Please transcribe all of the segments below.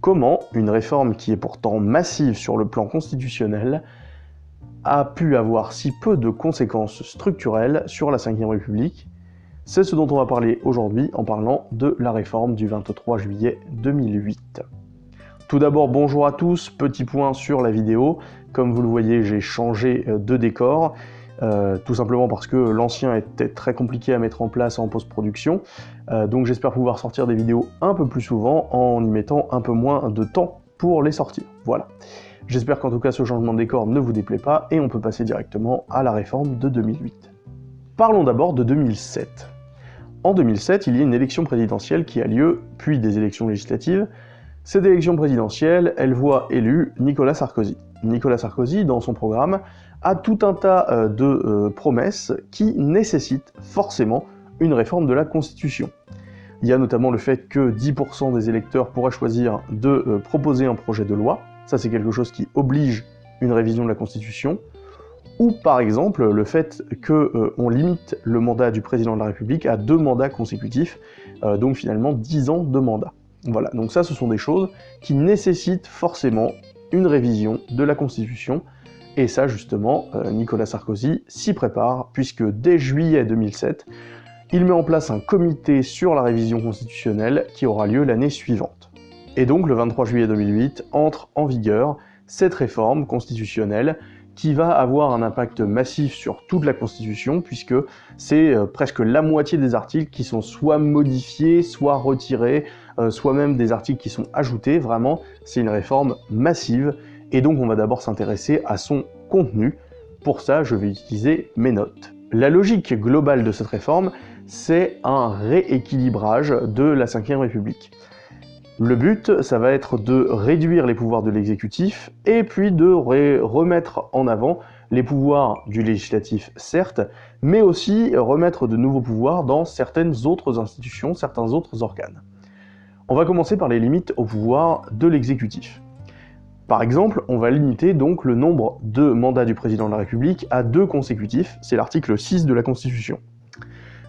comment une réforme qui est pourtant massive sur le plan constitutionnel a pu avoir si peu de conséquences structurelles sur la Ve République. C'est ce dont on va parler aujourd'hui en parlant de la réforme du 23 juillet 2008. Tout d'abord, bonjour à tous, petit point sur la vidéo. Comme vous le voyez, j'ai changé euh, de décor, euh, tout simplement parce que l'ancien était très compliqué à mettre en place en post-production. Euh, donc j'espère pouvoir sortir des vidéos un peu plus souvent en y mettant un peu moins de temps pour les sortir. Voilà. J'espère qu'en tout cas ce changement de décor ne vous déplaît pas et on peut passer directement à la réforme de 2008. Parlons d'abord de 2007. En 2007, il y a une élection présidentielle qui a lieu, puis des élections législatives, cette élection présidentielle, elle voit élu Nicolas Sarkozy. Nicolas Sarkozy, dans son programme, a tout un tas euh, de euh, promesses qui nécessitent forcément une réforme de la Constitution. Il y a notamment le fait que 10% des électeurs pourraient choisir de euh, proposer un projet de loi, ça c'est quelque chose qui oblige une révision de la Constitution, ou par exemple le fait qu'on limite le mandat du président de la République à deux mandats consécutifs, donc finalement 10 ans de mandat. Voilà, donc ça ce sont des choses qui nécessitent forcément une révision de la Constitution, et ça justement, euh, Nicolas Sarkozy s'y prépare, puisque dès juillet 2007, il met en place un comité sur la révision constitutionnelle qui aura lieu l'année suivante. Et donc le 23 juillet 2008 entre en vigueur cette réforme constitutionnelle qui va avoir un impact massif sur toute la Constitution, puisque c'est euh, presque la moitié des articles qui sont soit modifiés, soit retirés, euh, soit même des articles qui sont ajoutés. Vraiment, c'est une réforme massive, et donc on va d'abord s'intéresser à son contenu. Pour ça, je vais utiliser mes notes. La logique globale de cette réforme, c'est un rééquilibrage de la Ve République. Le but, ça va être de réduire les pouvoirs de l'exécutif et puis de remettre en avant les pouvoirs du législatif, certes, mais aussi remettre de nouveaux pouvoirs dans certaines autres institutions, certains autres organes. On va commencer par les limites au pouvoir de l'exécutif. Par exemple, on va limiter donc le nombre de mandats du président de la République à deux consécutifs, c'est l'article 6 de la Constitution.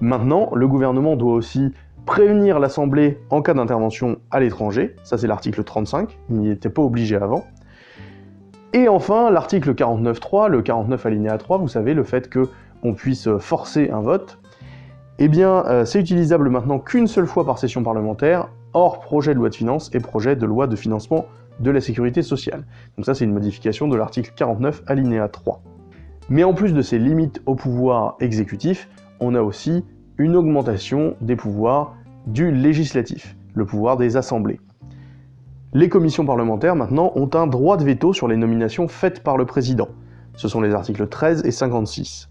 Maintenant, le gouvernement doit aussi prévenir l'Assemblée en cas d'intervention à l'étranger, ça c'est l'article 35, il n'y était pas obligé avant. Et enfin, l'article 49.3, le 49 alinéa 3, vous savez, le fait qu'on puisse forcer un vote, eh bien, euh, c'est utilisable maintenant qu'une seule fois par session parlementaire, hors projet de loi de finances et projet de loi de financement de la sécurité sociale. Donc ça, c'est une modification de l'article 49 alinéa 3. Mais en plus de ces limites au pouvoir exécutif, on a aussi une augmentation des pouvoirs du législatif, le pouvoir des assemblées. Les commissions parlementaires, maintenant, ont un droit de veto sur les nominations faites par le président. Ce sont les articles 13 et 56.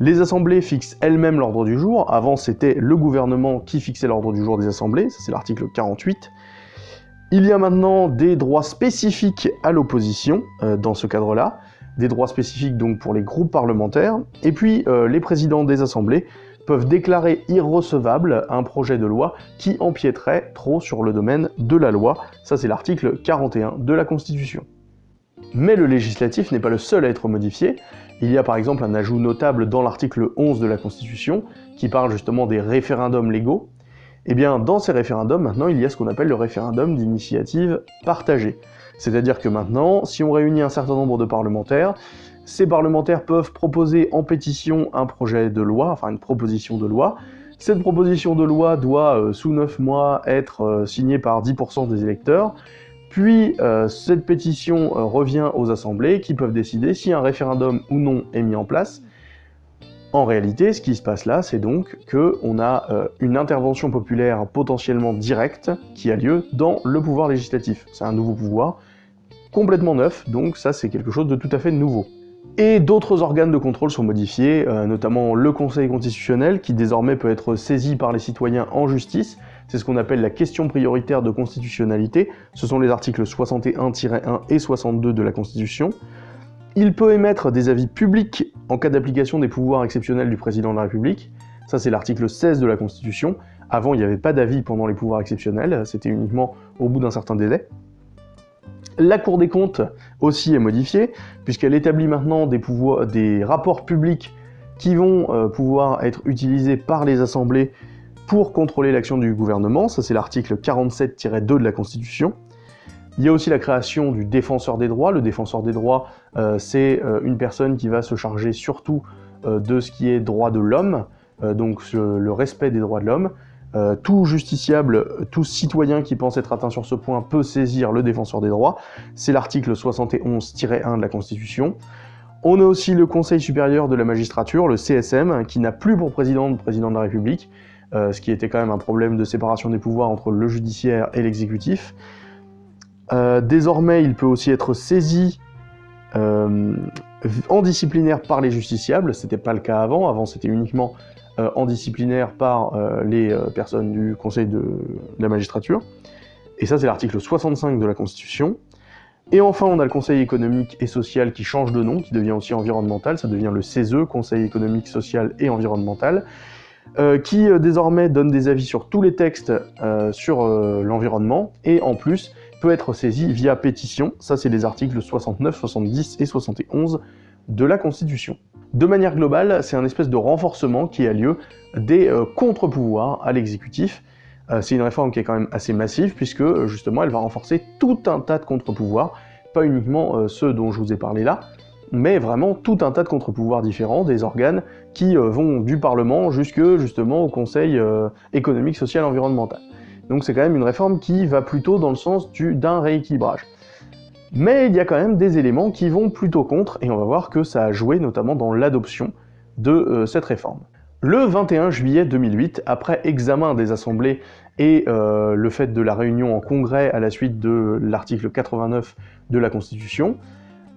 Les assemblées fixent elles-mêmes l'ordre du jour. Avant, c'était le gouvernement qui fixait l'ordre du jour des assemblées. c'est l'article 48. Il y a maintenant des droits spécifiques à l'opposition euh, dans ce cadre-là. Des droits spécifiques donc pour les groupes parlementaires. Et puis, euh, les présidents des assemblées peuvent déclarer irrecevable un projet de loi qui empiéterait trop sur le domaine de la loi. Ça, c'est l'article 41 de la Constitution. Mais le législatif n'est pas le seul à être modifié. Il y a par exemple un ajout notable dans l'article 11 de la Constitution, qui parle justement des référendums légaux. Eh bien, dans ces référendums, maintenant, il y a ce qu'on appelle le référendum d'initiative partagée. C'est-à-dire que maintenant, si on réunit un certain nombre de parlementaires, ces parlementaires peuvent proposer en pétition un projet de loi, enfin une proposition de loi. Cette proposition de loi doit, euh, sous 9 mois, être euh, signée par 10% des électeurs, puis euh, cette pétition revient aux assemblées qui peuvent décider si un référendum ou non est mis en place. En réalité, ce qui se passe là, c'est donc qu'on a une intervention populaire potentiellement directe qui a lieu dans le pouvoir législatif. C'est un nouveau pouvoir, complètement neuf, donc ça c'est quelque chose de tout à fait nouveau. Et d'autres organes de contrôle sont modifiés, euh, notamment le Conseil constitutionnel, qui désormais peut être saisi par les citoyens en justice. C'est ce qu'on appelle la question prioritaire de constitutionnalité. Ce sont les articles 61-1 et 62 de la Constitution. Il peut émettre des avis publics en cas d'application des pouvoirs exceptionnels du président de la République. Ça, c'est l'article 16 de la Constitution. Avant, il n'y avait pas d'avis pendant les pouvoirs exceptionnels, c'était uniquement au bout d'un certain délai. La Cour des comptes aussi est modifiée, puisqu'elle établit maintenant des, rapports publics qui vont euh, pouvoir être utilisés par les assemblées pour contrôler l'action du gouvernement, ça c'est l'article 47-2 de la Constitution. Il y a aussi la création du défenseur des droits. Le défenseur des droits, c'est une personne qui va se charger surtout de ce qui est droit de l'homme, donc le respect des droits de l'homme. Euh, tout justiciable, tout citoyen qui pense être atteint sur ce point peut saisir le défenseur des droits. C'est l'article 71-1 de la Constitution. On a aussi le Conseil supérieur de la magistrature, le CSM, qui n'a plus pour président le président de la République, euh, ce qui était quand même un problème de séparation des pouvoirs entre le judiciaire et l'exécutif. Euh, désormais, il peut aussi être saisi en disciplinaire par les justiciables, c'était pas le cas avant, avant c'était uniquement en disciplinaire par euh, les euh, personnes du Conseil de, la magistrature. Et ça, c'est l'article 65 de la Constitution. Et enfin, on a le Conseil économique et social qui change de nom, qui devient aussi environnemental, ça devient le CESE, Conseil économique, social et environnemental, qui désormais donne des avis sur tous les textes sur l'environnement, et en plus peut être saisi via pétition, ça c'est les articles 69, 70 et 71 de la Constitution. De manière globale, c'est un espèce de renforcement qui a lieu des euh, contre-pouvoirs à l'exécutif. Euh, c'est une réforme qui est quand même assez massive, puisque justement elle va renforcer tout un tas de contre-pouvoirs, pas uniquement euh, ceux dont je vous ai parlé là, mais vraiment tout un tas de contre-pouvoirs différents, des organes qui vont du Parlement jusque justement au Conseil économique, social, environnemental. Donc c'est quand même une réforme qui va plutôt dans le sens d'un rééquilibrage. Mais il y a quand même des éléments qui vont plutôt contre, et on va voir que ça a joué notamment dans l'adoption de euh, cette réforme. Le 21 juillet 2008, après examen des assemblées et euh, le fait de la réunion en congrès à la suite de l'article 89 de la Constitution,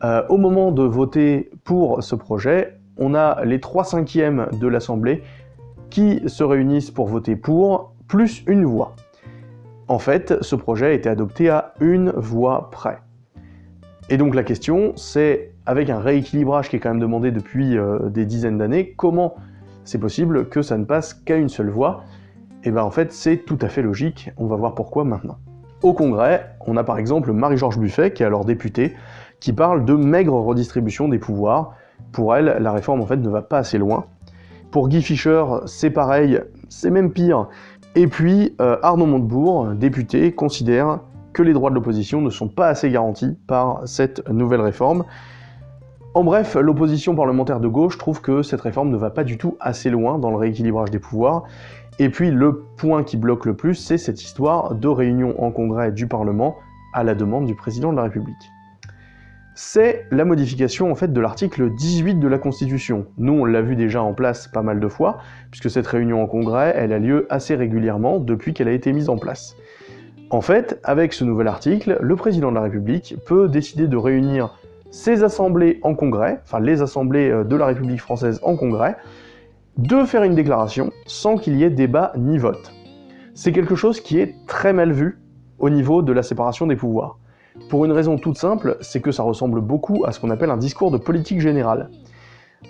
euh, au moment de voter pour ce projet, on a les 3 cinquièmes de l'Assemblée qui se réunissent pour voter pour, plus une voix. En fait, ce projet a été adopté à une voix près. Et donc la question, c'est, avec un rééquilibrage qui est quand même demandé depuis euh, des dizaines d'années, comment c'est possible que ça ne passe qu'à une seule voix? Et bien en fait, c'est tout à fait logique, on va voir pourquoi maintenant. Au Congrès, on a par exemple Marie-Georges Buffet, qui est alors députée, qui parle de maigre redistribution des pouvoirs. Pour elle, la réforme en fait ne va pas assez loin. Pour Guy Fischer, c'est pareil, c'est même pire. Et puis, euh, Arnaud Montebourg, député, considère que les droits de l'opposition ne sont pas assez garantis par cette nouvelle réforme. En bref, l'opposition parlementaire de gauche trouve que cette réforme ne va pas du tout assez loin dans le rééquilibrage des pouvoirs, et puis le point qui bloque le plus, c'est cette histoire de réunion en congrès du Parlement à la demande du président de la République. C'est la modification en fait de l'article 18 de la Constitution. Nous, on l'a vu déjà en place pas mal de fois, puisque cette réunion en congrès, elle a lieu assez régulièrement depuis qu'elle a été mise en place. En fait, avec ce nouvel article, le président de la République peut décider de réunir ses assemblées en congrès, enfin les assemblées euh, de la République française en congrès, de faire une déclaration sans qu'il y ait débat ni vote. C'est quelque chose qui est très mal vu au niveau de la séparation des pouvoirs. Pour une raison toute simple, c'est que ça ressemble beaucoup à ce qu'on appelle un discours de politique générale.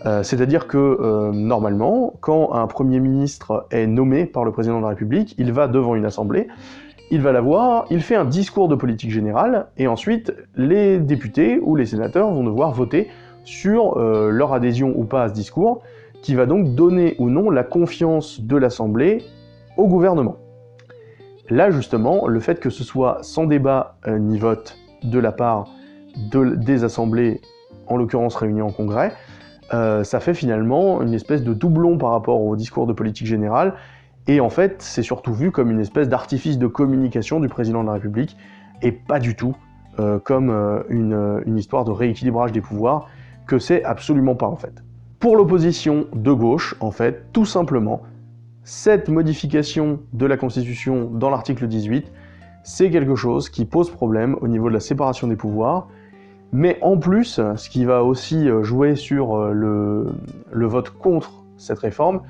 Euh, c'est-à-dire que, euh, normalement, quand un Premier ministre est nommé par le Président de la République, il va devant une assemblée, il va la voir, il fait un discours de politique générale, et ensuite les députés ou les sénateurs vont devoir voter sur euh, leur adhésion ou pas à ce discours, qui va donc donner ou non la confiance de l'Assemblée au gouvernement. Là justement, le fait que ce soit sans débat euh, ni vote de la part des assemblées, en l'occurrence réunies en congrès, euh, ça fait finalement une espèce de doublon par rapport au discours de politique générale, et en fait, c'est surtout vu comme une espèce d'artifice de communication du président de la République, et pas du tout euh, comme euh, euh, une, histoire de rééquilibrage des pouvoirs, que c'est absolument pas en fait. Pour l'opposition de gauche, en fait, tout simplement, cette modification de la Constitution dans l'article 18, c'est quelque chose qui pose problème au niveau de la séparation des pouvoirs, mais en plus, ce qui va aussi jouer sur le vote contre cette réforme,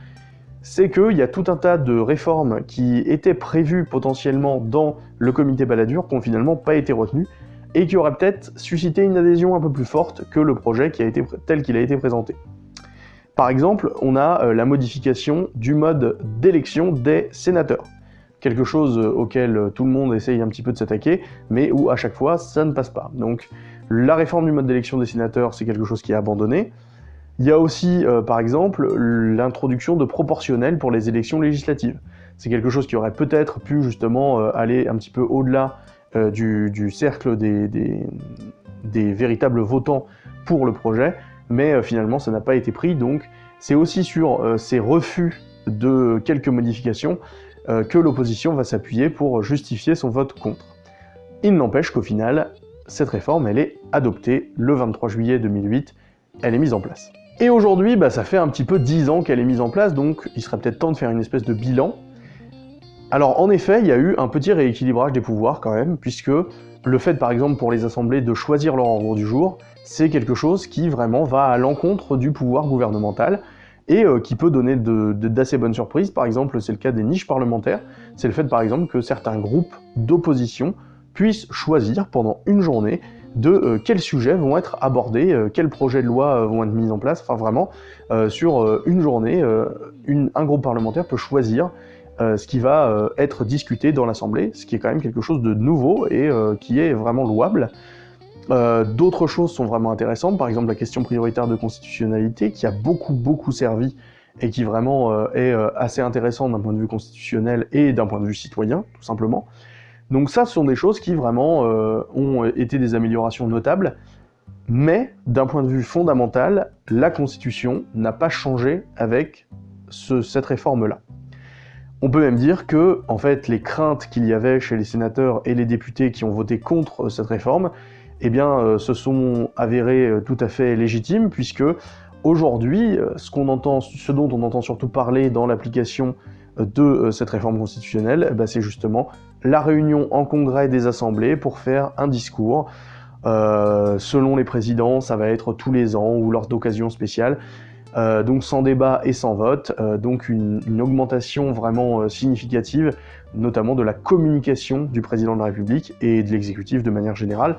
c'est qu'il y a tout un tas de réformes qui étaient prévues potentiellement dans le comité Balladur qui n'ont finalement pas été retenues, et qui auraient peut-être suscité une adhésion un peu plus forte que le projet tel qu'il a été présenté. Par exemple, on a euh, la modification du mode d'élection des sénateurs. Quelque chose euh, auquel euh, tout le monde essaye un petit peu de s'attaquer, mais où à chaque fois ça ne passe pas. Donc la réforme du mode d'élection des sénateurs, c'est quelque chose qui est abandonné. Il y a aussi, euh, par exemple, l'introduction de proportionnels pour les élections législatives. C'est quelque chose qui aurait peut-être pu justement euh, aller un petit peu au-delà du, cercle des, des, véritables votants pour le projet, mais finalement ça n'a pas été pris, donc c'est aussi sur ces refus de quelques modifications que l'opposition va s'appuyer pour justifier son vote contre. Il n'empêche qu'au final, cette réforme, elle est adoptée le 23 juillet 2008, elle est mise en place. Et aujourd'hui, bah, ça fait un petit peu 10 ans qu'elle est mise en place, donc il serait peut-être temps de faire une espèce de bilan. Alors en effet, il y a eu un petit rééquilibrage des pouvoirs quand même, puisque le fait par exemple pour les assemblées de choisir leur ordre du jour, c'est quelque chose qui vraiment va à l'encontre du pouvoir gouvernemental, et euh, qui peut donner d'assez bonnes surprises. Par exemple, c'est le cas des niches parlementaires, c'est le fait par exemple que certains groupes d'opposition puissent choisir pendant une journée de euh, quels sujets vont être abordés, euh, quels projets de loi euh, vont être mis en place, enfin vraiment, sur une journée, un groupe parlementaire peut choisir ce qui va être discuté dans l'Assemblée, ce qui est quand même quelque chose de nouveau et qui est vraiment louable. D'autres choses sont vraiment intéressantes, par exemple la question prioritaire de constitutionnalité, qui a beaucoup beaucoup servi et qui vraiment est assez intéressant d'un point de vue constitutionnel et d'un point de vue citoyen, tout simplement. Donc ça, ce sont des choses qui vraiment euh, ont été des améliorations notables, mais d'un point de vue fondamental, la Constitution n'a pas changé avec cette réforme-là. On peut même dire que, en fait, les craintes qu'il y avait chez les sénateurs et les députés qui ont voté contre cette réforme, eh bien, euh, se sont avérées euh, tout à fait légitimes, puisque aujourd'hui, ce, ce dont on entend surtout parler dans l'application de cette réforme constitutionnelle, eh ben, c'est justement la réunion en congrès des assemblées pour faire un discours. Euh, selon les présidents, ça va être tous les ans ou lors d'occasions spéciales. Euh, donc sans débat et sans vote, euh, donc une, augmentation vraiment significative, notamment de la communication du président de la République et de l'exécutif de manière générale.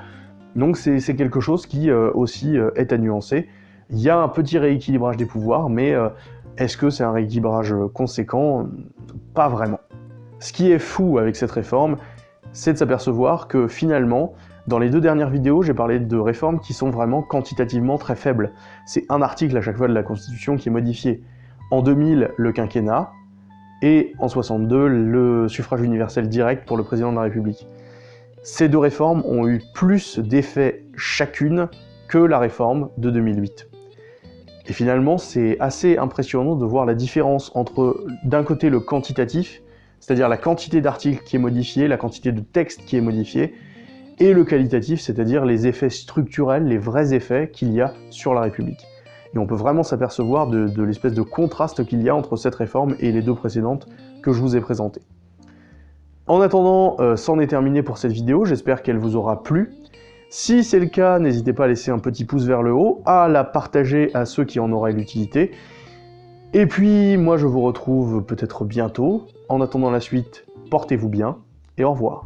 Donc c'est quelque chose qui aussi est à nuancer. Il y a un petit rééquilibrage des pouvoirs, mais est-ce que c'est un rééquilibrage conséquent? Pas vraiment. Ce qui est fou avec cette réforme, c'est de s'apercevoir que finalement, dans les deux dernières vidéos, j'ai parlé de réformes qui sont vraiment quantitativement très faibles. C'est un article à chaque fois de la Constitution qui est modifié. En 2000, le quinquennat, et en 62, le suffrage universel direct pour le président de la République. Ces deux réformes ont eu plus d'effets chacune que la réforme de 2008. Et finalement, c'est assez impressionnant de voir la différence entre, d'un côté, le quantitatif, c'est-à-dire la quantité d'articles qui est modifiée, la quantité de texte qui est modifiée, et le qualitatif, c'est-à-dire les effets structurels, les vrais effets qu'il y a sur la République. Et on peut vraiment s'apercevoir de, l'espèce de contraste qu'il y a entre cette réforme et les deux précédentes que je vous ai présentées. En attendant, euh, c'en est terminé pour cette vidéo, j'espère qu'elle vous aura plu. Si c'est le cas, n'hésitez pas à laisser un petit pouce vers le haut, à la partager à ceux qui en auraient l'utilité, et puis, moi je vous retrouve peut-être bientôt. En attendant la suite, portez-vous bien et au revoir.